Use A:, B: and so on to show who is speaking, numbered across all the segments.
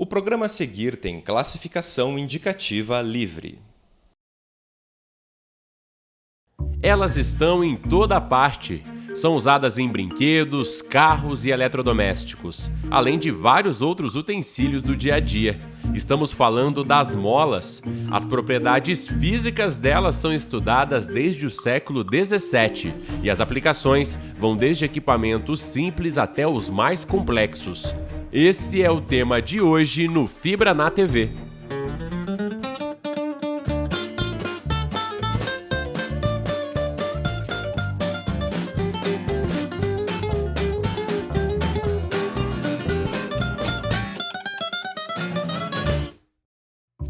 A: O programa a seguir tem classificação indicativa livre.
B: Elas estão em toda parte. São usadas em brinquedos, carros e eletrodomésticos, além de vários outros utensílios do dia a dia. Estamos falando das molas. As propriedades físicas delas são estudadas desde o século 17 e as aplicações vão desde equipamentos simples até os mais complexos. Este é o tema de hoje no Fibra na TV.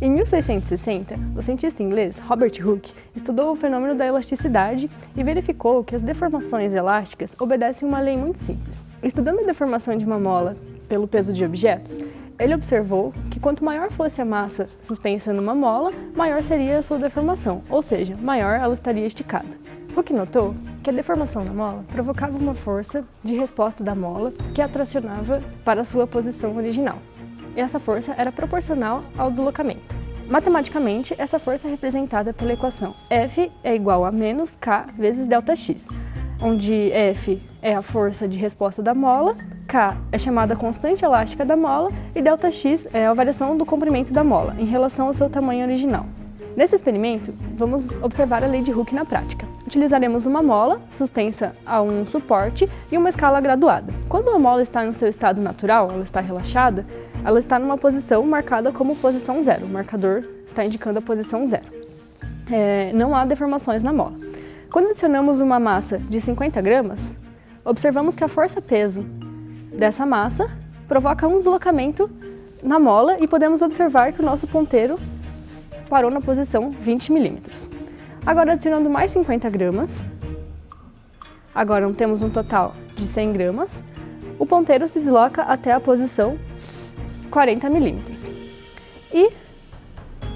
C: Em 1660, o cientista inglês Robert Hooke estudou o fenômeno da elasticidade e verificou que as deformações elásticas obedecem uma lei muito simples. Estudando a deformação de uma mola pelo peso de objetos, ele observou que quanto maior fosse a massa suspensa numa mola, maior seria a sua deformação, ou seja, maior ela estaria esticada. Hooke notou que a deformação da mola provocava uma força de resposta da mola que a tracionava para a sua posição original. E essa força era proporcional ao deslocamento. Matematicamente, essa força é representada pela equação F é igual a menos K vezes ΔX, onde F é a força de resposta da mola K é chamada constante elástica da mola e ΔX é a variação do comprimento da mola em relação ao seu tamanho original. Nesse experimento, vamos observar a lei de Hooke na prática. Utilizaremos uma mola suspensa a um suporte e uma escala graduada. Quando a mola está no seu estado natural, ela está relaxada, ela está numa posição marcada como posição zero. O marcador está indicando a posição zero. É, não há deformações na mola. Quando adicionamos uma massa de 50 gramas, observamos que a força-peso dessa massa provoca um deslocamento na mola e podemos observar que o nosso ponteiro parou na posição 20 milímetros. Agora adicionando mais 50 gramas, agora temos um total de 100 gramas, o ponteiro se desloca até a posição 40 milímetros. E,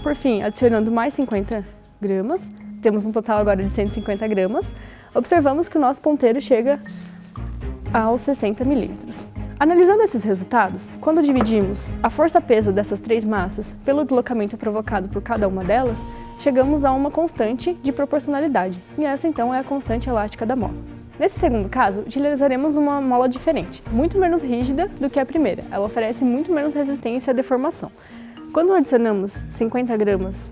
C: por fim, adicionando mais 50 gramas, temos um total agora de 150 gramas, observamos que o nosso ponteiro chega aos 60 milímetros. Analisando esses resultados, quando dividimos a força-peso dessas três massas pelo deslocamento provocado por cada uma delas, chegamos a uma constante de proporcionalidade, e essa então é a constante elástica da mola. Nesse segundo caso, utilizaremos uma mola diferente, muito menos rígida do que a primeira. Ela oferece muito menos resistência à deformação. Quando adicionamos 50 gramas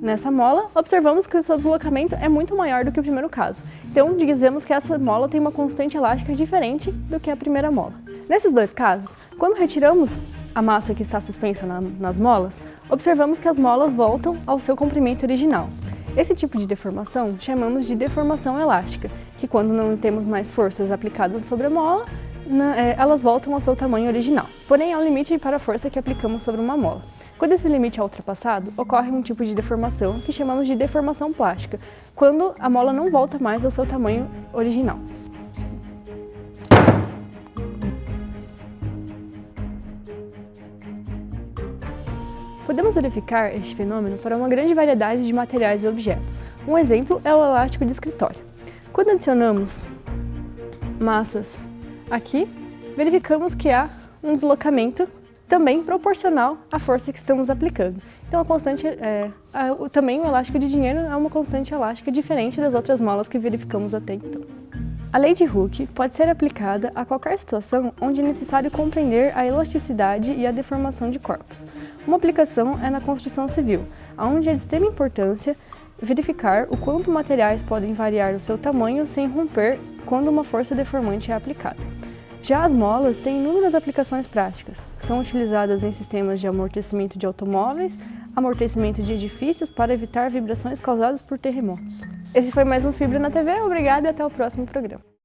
C: Nessa mola, observamos que o seu deslocamento é muito maior do que o primeiro caso. Então, dizemos que essa mola tem uma constante elástica diferente do que a primeira mola. Nesses dois casos, quando retiramos a massa que está suspensa na, nas molas, observamos que as molas voltam ao seu comprimento original. Esse tipo de deformação chamamos de deformação elástica, que quando não temos mais forças aplicadas sobre a mola, na, é, elas voltam ao seu tamanho original. Porém, há um limite para a força que aplicamos sobre uma mola. Quando esse limite é ultrapassado, ocorre um tipo de deformação que chamamos de deformação plástica, quando a mola não volta mais ao seu tamanho original. Podemos verificar este fenômeno para uma grande variedade de materiais e objetos. Um exemplo é o elástico de escritório. Quando adicionamos massas aqui, verificamos que há um deslocamento também proporcional à força que estamos aplicando. Então, a constante, é, a, o, também o elástico de dinheiro é uma constante elástica diferente das outras molas que verificamos até então. A lei de Hooke pode ser aplicada a qualquer situação onde é necessário compreender a elasticidade e a deformação de corpos. Uma aplicação é na construção civil, onde é de extrema importância verificar o quanto materiais podem variar o seu tamanho sem romper quando uma força deformante é aplicada. Já as molas têm inúmeras aplicações práticas. São utilizadas em sistemas de amortecimento de automóveis, amortecimento de edifícios para evitar vibrações causadas por terremotos. Esse foi mais um Fibra na TV, obrigada e até o próximo programa.